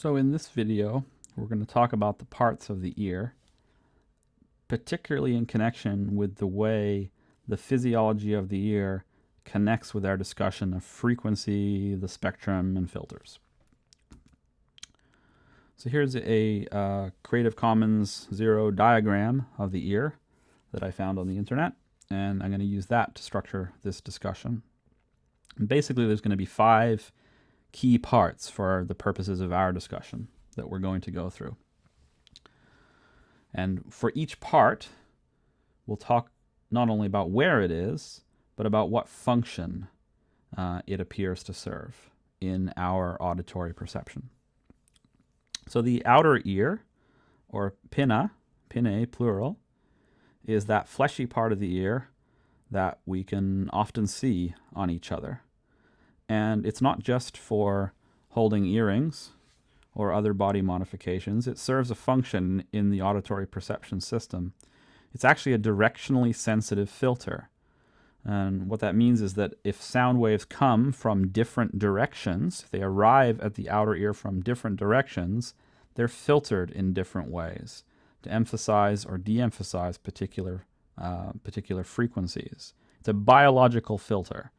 So in this video, we're going to talk about the parts of the ear, particularly in connection with the way the physiology of the ear connects with our discussion of frequency, the spectrum, and filters. So here's a uh, Creative Commons Zero diagram of the ear that I found on the internet, and I'm going to use that to structure this discussion. And basically, there's going to be five key parts for the purposes of our discussion that we're going to go through. And for each part, we'll talk not only about where it is, but about what function uh, it appears to serve in our auditory perception. So the outer ear, or pinna, pinnae plural, is that fleshy part of the ear that we can often see on each other. And it's not just for holding earrings or other body modifications. It serves a function in the auditory perception system. It's actually a directionally sensitive filter. And what that means is that if sound waves come from different directions, if they arrive at the outer ear from different directions, they're filtered in different ways to emphasize or de-emphasize particular, uh, particular frequencies. It's a biological filter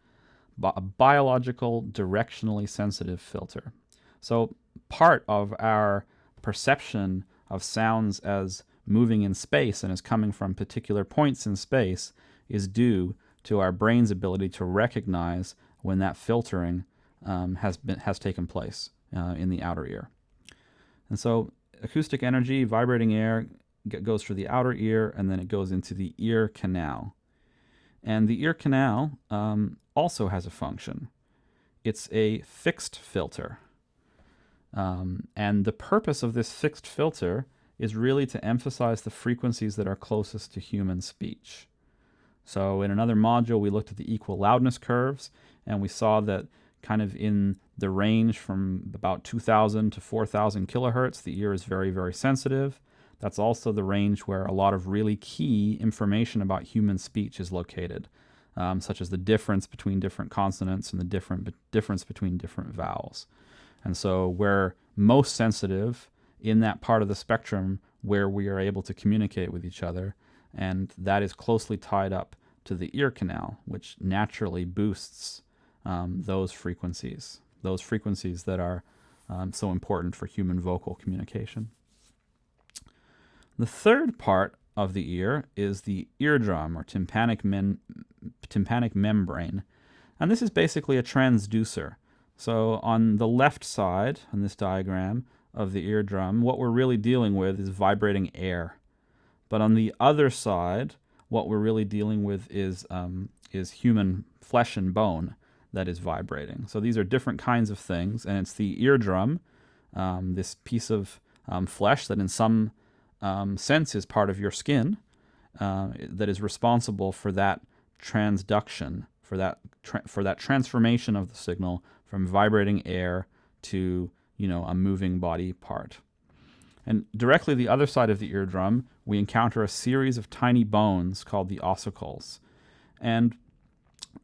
a biological directionally sensitive filter. So part of our perception of sounds as moving in space and as coming from particular points in space is due to our brain's ability to recognize when that filtering um, has been has taken place uh, in the outer ear. And so acoustic energy, vibrating air, goes through the outer ear and then it goes into the ear canal. And the ear canal um, also has a function. It's a fixed filter. Um, and the purpose of this fixed filter is really to emphasize the frequencies that are closest to human speech. So in another module, we looked at the equal loudness curves, and we saw that kind of in the range from about 2000 to 4000 kilohertz, the ear is very, very sensitive. That's also the range where a lot of really key information about human speech is located um, such as the difference between different consonants and the different difference between different vowels. And so we're most sensitive in that part of the spectrum where we are able to communicate with each other, and that is closely tied up to the ear canal, which naturally boosts um, those frequencies, those frequencies that are um, so important for human vocal communication. The third part of the ear is the eardrum or tympanic, tympanic membrane. And this is basically a transducer. So on the left side, on this diagram of the eardrum, what we're really dealing with is vibrating air. But on the other side, what we're really dealing with is, um, is human flesh and bone that is vibrating. So these are different kinds of things, and it's the eardrum, um, this piece of um, flesh that in some um, sense is part of your skin uh, that is responsible for that transduction, for that for that transformation of the signal from vibrating air to you know a moving body part. And directly the other side of the eardrum, we encounter a series of tiny bones called the ossicles. And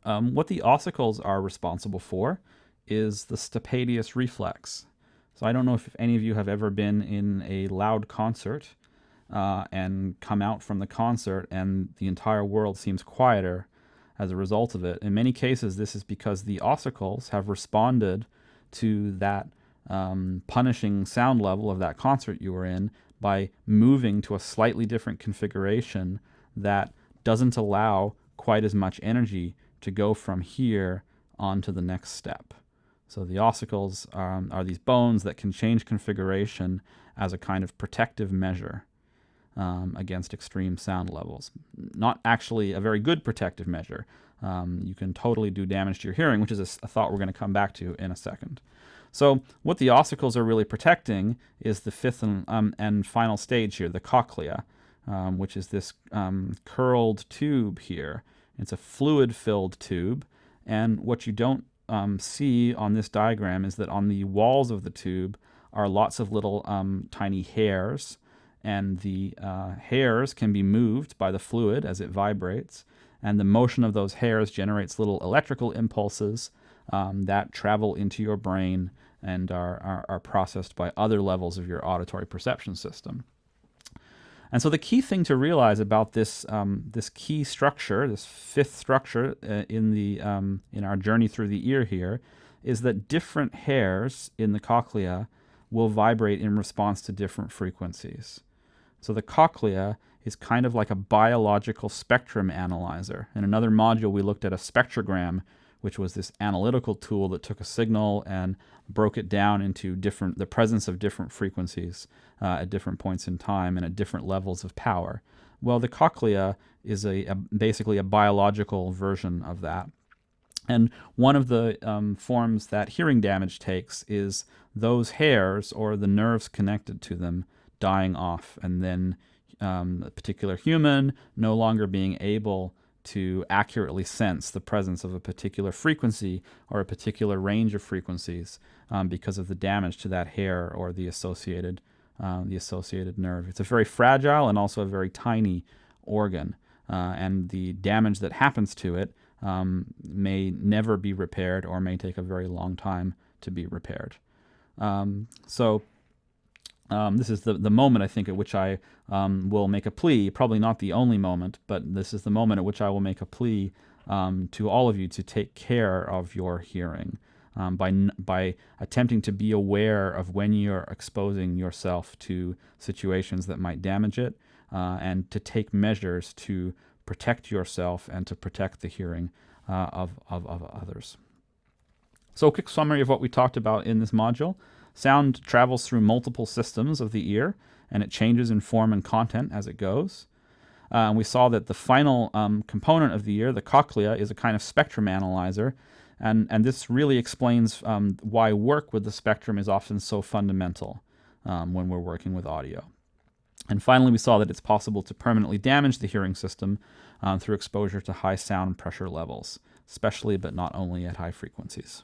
um, what the ossicles are responsible for is the stapedius reflex. So I don't know if any of you have ever been in a loud concert uh, and come out from the concert and the entire world seems quieter as a result of it. In many cases, this is because the ossicles have responded to that um, punishing sound level of that concert you were in by moving to a slightly different configuration that doesn't allow quite as much energy to go from here on to the next step. So the ossicles um, are these bones that can change configuration as a kind of protective measure um, against extreme sound levels. Not actually a very good protective measure. Um, you can totally do damage to your hearing, which is a, a thought we're going to come back to in a second. So what the ossicles are really protecting is the fifth and, um, and final stage here, the cochlea, um, which is this um, curled tube here. It's a fluid-filled tube, and what you don't um, see on this diagram is that on the walls of the tube are lots of little tiny hairs and the uh, hairs can be moved by the fluid as it vibrates, and the motion of those hairs generates little electrical impulses um, that travel into your brain and are, are, are processed by other levels of your auditory perception system. And so the key thing to realize about this um, this key structure, this fifth structure uh, in the um, in our journey through the ear here, is that different hairs in the cochlea will vibrate in response to different frequencies. So the cochlea is kind of like a biological spectrum analyzer. In another module, we looked at a spectrogram, which was this analytical tool that took a signal and broke it down into different the presence of different frequencies uh, at different points in time and at different levels of power. Well, the cochlea is a, a basically a biological version of that. And one of the um, forms that hearing damage takes is those hairs or the nerves connected to them dying off, and then um, a particular human no longer being able to accurately sense the presence of a particular frequency or a particular range of frequencies um, because of the damage to that hair or the associated um, the associated nerve. It's a very fragile and also a very tiny organ, uh, and the damage that happens to it um, may never be repaired or may take a very long time to be repaired. Um, so um, this is the, the moment, I think, at which I um, will make a plea, probably not the only moment, but this is the moment at which I will make a plea um, to all of you to take care of your hearing um, by, by attempting to be aware of when you're exposing yourself to situations that might damage it uh, and to take measures to protect yourself and to protect the hearing uh, of, of, of others. So a quick summary of what we talked about in this module. Sound travels through multiple systems of the ear, and it changes in form and content as it goes. Uh, and we saw that the final um, component of the ear, the cochlea, is a kind of spectrum analyzer, and, and this really explains um, why work with the spectrum is often so fundamental um, when we're working with audio. And finally, we saw that it's possible to permanently damage the hearing system um, through exposure to high sound pressure levels, especially but not only at high frequencies.